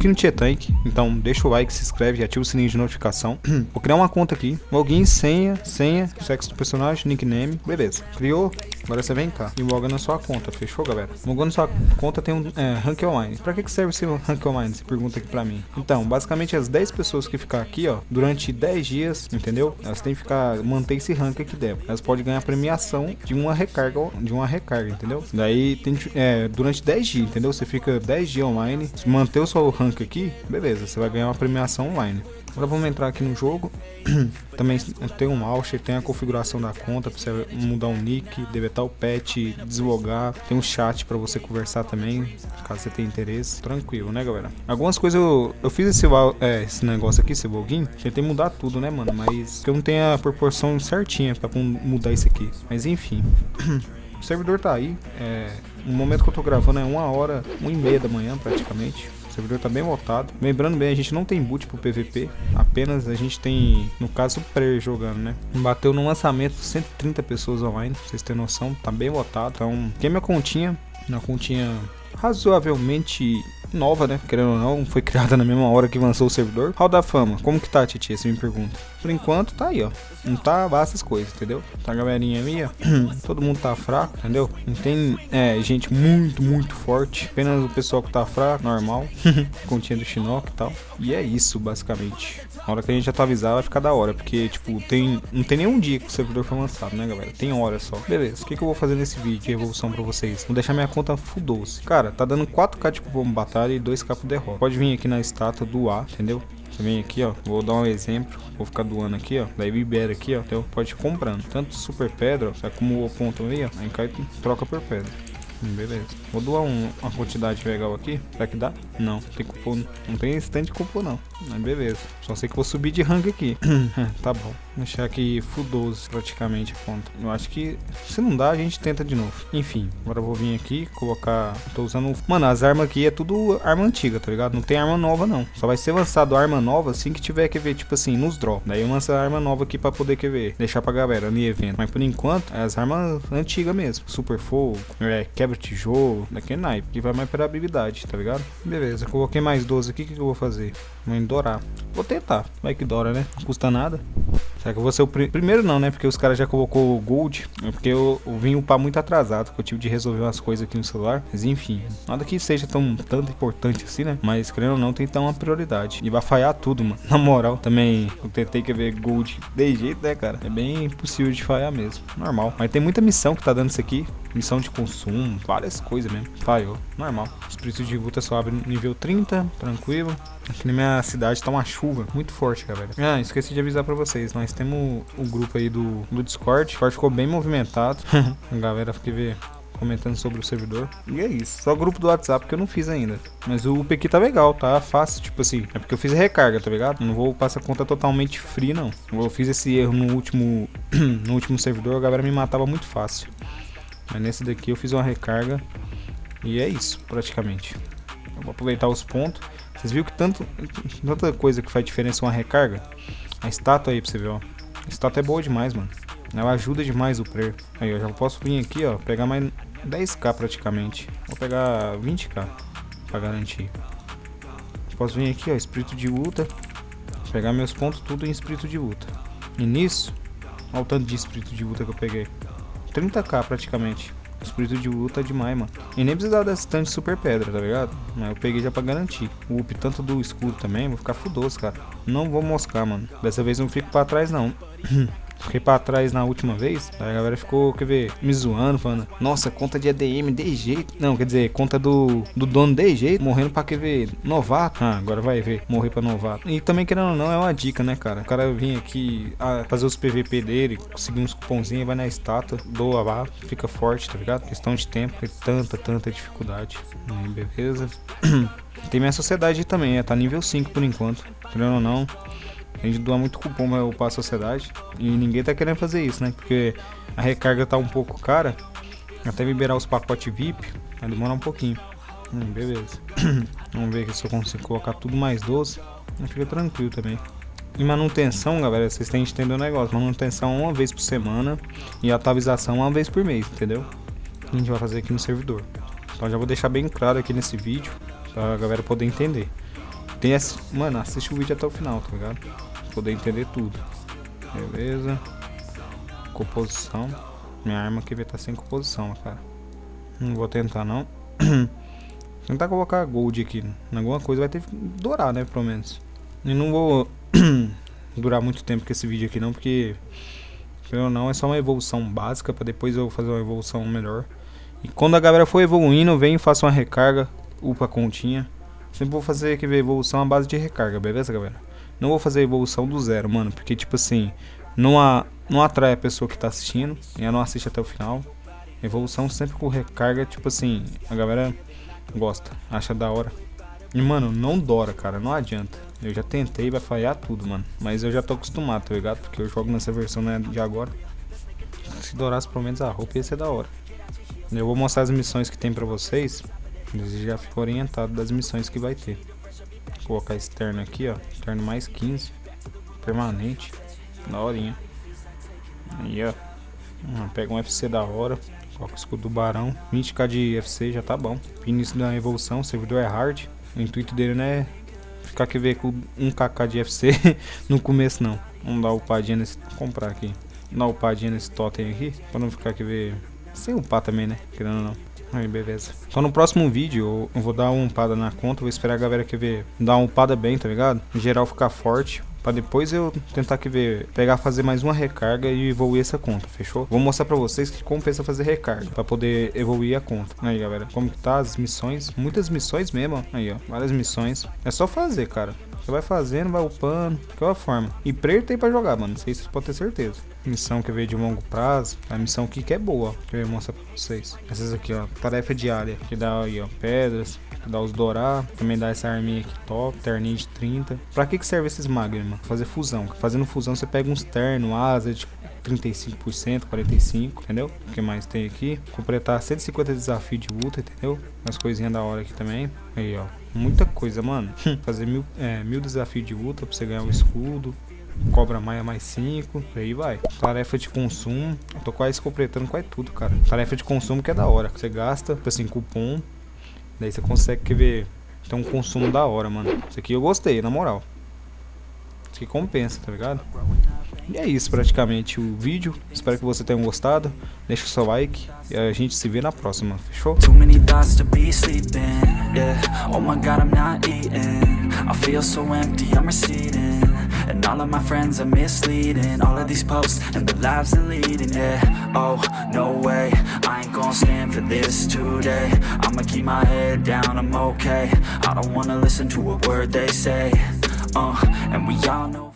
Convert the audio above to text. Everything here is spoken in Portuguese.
Aqui no Tietank, então deixa o like, se inscreve e ativa o sininho de notificação. Vou criar uma conta aqui, login, senha, senha, sexo do personagem, nickname, beleza. Criou, agora você vem cá e loga na sua conta, fechou galera? Logando na sua conta tem um é, rank online. Pra que, que serve esse rank online? Você pergunta aqui pra mim. Então, basicamente as 10 pessoas que ficar aqui, ó, durante 10 dias, entendeu? Elas têm que ficar, manter esse rank aqui dentro. Elas podem ganhar premiação de uma recarga, de uma recarga, entendeu? Daí tem, é, durante 10 dias, entendeu? Você fica 10 dias online, manter o seu rank aqui, beleza, você vai ganhar uma premiação online. Agora vamos entrar aqui no jogo. Também tem um launcher, tem a configuração da conta para você mudar o nick, deletar o pet, deslogar. Tem um chat para você conversar também, caso você tenha interesse. Tranquilo, né, galera? Algumas coisas eu, eu fiz esse, é, esse negócio aqui, esse login. Tentei mudar tudo, né, mano? Mas eu não tenho a proporção certinha para mudar isso aqui. Mas enfim. O servidor tá aí. É, no momento que eu tô gravando é uma hora, uma e meia da manhã praticamente. Servidor tá bem lotado. Lembrando bem, a gente não tem boot pro PVP. Apenas a gente tem, no caso, o player jogando, né? Bateu no lançamento 130 pessoas online. Pra vocês terem noção, tá bem lotado. Então, quem minha continha, uma continha razoavelmente nova, né? Querendo ou não, foi criada na mesma hora que lançou o servidor. Hall da Fama, como que tá, Titi? Você me pergunta. Por enquanto, tá aí, ó. Não tá essas coisas, entendeu? Tá a galerinha ali, ó. Todo mundo tá fraco, entendeu? Não tem é, gente muito, muito forte. Apenas o pessoal que tá fraco, normal. Continha do Shinnok e tal. E é isso, basicamente. Na hora que a gente atualizar vai ficar da hora, porque, tipo, tem não tem nenhum dia que o servidor foi lançado, né, galera? Tem hora só. Beleza, o que, que eu vou fazer nesse vídeo de evolução pra vocês? Vou deixar minha conta full doce. Cara, tá dando 4k de cupom batalha e 2k pro derrota. Pode vir aqui na estátua do A, entendeu? Você vem aqui, ó, vou dar um exemplo, vou ficar doando aqui, ó, daí libera aqui, ó, então pode ir comprando, tanto super pedra, ó, o ponto ali, ó, aí cai troca por pedra. Beleza. Vou doar um, uma quantidade legal aqui. Será que dá? Não, tem Não tem stand de não. Mas beleza. Só sei que vou subir de rank aqui. tá bom. Deixar aqui full 12 praticamente a conta. Eu acho que se não dá, a gente tenta de novo. Enfim, agora eu vou vir aqui, colocar... Tô usando... Mano, as armas aqui é tudo arma antiga, tá ligado? Não tem arma nova não. Só vai ser lançado arma nova assim que tiver que ver, tipo assim, nos drops. Daí eu lanço a arma nova aqui pra poder que ver. Deixar pra galera no evento. Mas por enquanto, é as armas antigas mesmo. Super fogo, é, quebra-tijolo, daquele naipe. Que vai mais pra habilidade, tá ligado? Beleza, coloquei mais 12 aqui. O que, que eu vou fazer? Vou endorar. Vou tentar. Vai que dora, né? Não custa nada. Será que eu vou ser o pr primeiro não, né? Porque os caras já colocou o Gold. É porque eu, eu vim upar muito atrasado. Que eu tive de resolver umas coisas aqui no celular. Mas enfim, nada que seja tão tanto importante assim, né? Mas querendo ou não, tem que dar uma prioridade. E vai falhar tudo, mano. Na moral, também eu tentei que ver Gold de jeito, né, cara? É bem impossível de falhar mesmo. Normal. Mas tem muita missão que tá dando isso aqui. Missão de consumo, várias coisas mesmo. Falhou, normal. Espírito de luta só abre nível 30, tranquilo. Aqui na minha cidade tá uma chuva muito forte, galera. Ah, esqueci de avisar pra vocês. Nós temos o grupo aí do, do Discord. O Discord ficou bem movimentado. a galera fica ver comentando sobre o servidor. E é isso. Só grupo do WhatsApp que eu não fiz ainda. Mas o PQ tá legal, tá fácil. Tipo assim, é porque eu fiz recarga, tá ligado? Não vou passar conta totalmente free, não. Eu fiz esse erro no último, no último servidor, a galera me matava muito fácil. Mas nesse daqui eu fiz uma recarga. E é isso, praticamente. Vou aproveitar os pontos. Vocês viram que tanto, tanta coisa que faz diferença uma recarga? A estátua aí pra você ver, ó. A estátua é boa demais, mano. Ela ajuda demais o player. Aí, eu já posso vir aqui, ó, pegar mais 10k praticamente. Vou pegar 20k pra garantir. Posso vir aqui, ó, espírito de luta. Pegar meus pontos tudo em espírito de luta. E nisso, olha o tanto de espírito de luta que eu peguei. 30k praticamente. Espírito de luta é demais, mano. E nem precisava dessa tanto super pedra, tá ligado? Mas eu peguei já pra garantir. O up tanto do escudo também, vou ficar fudoso, cara. Não vou moscar, mano. Dessa vez não fico pra trás, não. Fiquei pra trás na última vez, a galera ficou, quer ver, me zoando, falando, nossa, conta de ADM de jeito. Não, quer dizer, conta do, do dono de jeito, morrendo pra quer ver, novato. Ah, agora vai ver, morrer pra novato. E também, querendo ou não, é uma dica, né, cara? O cara vinha aqui a fazer os PVP dele, conseguir uns cupomzinhos, vai na estátua, doa lá, fica forte, tá ligado? Questão de tempo, tem tanta, tanta dificuldade. Aí, beleza. Tem minha sociedade também, é, tá nível 5 por enquanto. Querendo ou não, a gente doa muito cupom upar a sociedade. E ninguém tá querendo fazer isso, né? Porque a recarga tá um pouco cara. Até liberar os pacotes VIP, vai demorar um pouquinho. Hum, beleza. Vamos ver se eu consigo colocar tudo mais doce. Fica tranquilo também. E manutenção, galera, vocês têm que entender o negócio. Manutenção uma vez por semana e atualização uma vez por mês, entendeu? A gente vai fazer aqui no servidor. Então já vou deixar bem claro aqui nesse vídeo Pra galera poder entender. Tem esse... Mano, assiste o vídeo até o final, tá ligado? Poder entender tudo. Beleza. Composição. Minha arma aqui vai estar tá sem composição, cara. Não vou tentar, não. tentar colocar gold aqui. Em alguma coisa vai ter que dourar, né? Pelo menos. E não vou durar muito tempo com esse vídeo aqui, não. Porque... Ou não, é só uma evolução básica. Pra depois eu fazer uma evolução melhor. E quando a galera for evoluindo, vem e faça uma recarga. Upa a continha. Sempre vou fazer aqui evolução à base de recarga, beleza, galera? Não vou fazer evolução do zero, mano. Porque, tipo assim, não, a, não atrai a pessoa que tá assistindo. E ela não assiste até o final. Evolução sempre com recarga, tipo assim, a galera gosta, acha da hora. E, mano, não dora, cara, não adianta. Eu já tentei, vai falhar tudo, mano. Mas eu já tô acostumado, tá ligado? Porque eu jogo nessa versão né, de agora. Se dourasse pelo menos a roupa, ia ser da hora. Eu vou mostrar as missões que tem pra vocês. Eles já ficam orientados das missões que vai ter. Vou colocar externo aqui, ó. Externo mais 15. Permanente. Da horinha. Aí, ó. Pega um FC da hora. Coloca o escudo do barão. 20k de FC já tá bom. Início da evolução, servidor é hard. O intuito dele não é ficar aqui ver com 1kk de FC no começo não. Vamos dar upadinha nesse. comprar aqui. Dar upadinha nesse totem aqui. Pra não ficar aqui ver. Sem upar também, né? Querendo ou não. Aí, beleza. Então no próximo vídeo eu vou dar uma upada na conta, vou esperar a galera que ver dar uma upada bem, tá ligado? Em geral ficar forte. Pra depois eu tentar que ver, pegar, fazer mais uma recarga e evoluir essa conta, fechou? Vou mostrar pra vocês que compensa fazer recarga, pra poder evoluir a conta. Aí, galera, como que tá as missões? Muitas missões mesmo. Aí, ó, várias missões. É só fazer, cara. Você vai fazendo, vai upando, é uma forma. E prayer tem pra jogar, mano. Sei se vocês podem ter certeza. Missão que veio de longo prazo. A missão aqui que é boa, ó. Que eu mostrar pra vocês. Essas aqui, ó. Tarefa diária. Que dá aí, ó. Pedras. Que dá os dourar. Também dá essa arminha aqui top. Terninho de 30. Pra que que serve esses magos, mano? Fazer fusão. Fazendo fusão você pega uns terno, asa de 35%, 45%, entendeu? O que mais tem aqui? Completar 150 desafios de luta, entendeu? Umas coisinhas da hora aqui também. Aí, ó. Muita coisa, mano. Fazer mil, é, mil desafios de luta pra você ganhar um escudo. Cobra maia mais 5, aí vai. Tarefa de consumo. Eu tô quase completando quase tudo, cara. Tarefa de consumo que é da hora. Você gasta, tipo assim, cupom. Daí você consegue que ver. Tem um consumo da hora, mano. Isso aqui eu gostei, na moral. Aqui compensa, tá ligado? E é isso praticamente o vídeo. Espero que você tenha gostado. Deixa o seu like e a gente se vê na próxima. Fechou? Too many thoughts to be sleeping. Yeah. Oh my god, I'm not eating. I feel so empty, I'm receding. And all of my friends are misleading All of these posts and the lives leading, yeah Oh, no way, I ain't gonna stand for this today I'ma keep my head down, I'm okay I don't wanna listen to a word they say Uh, and we all know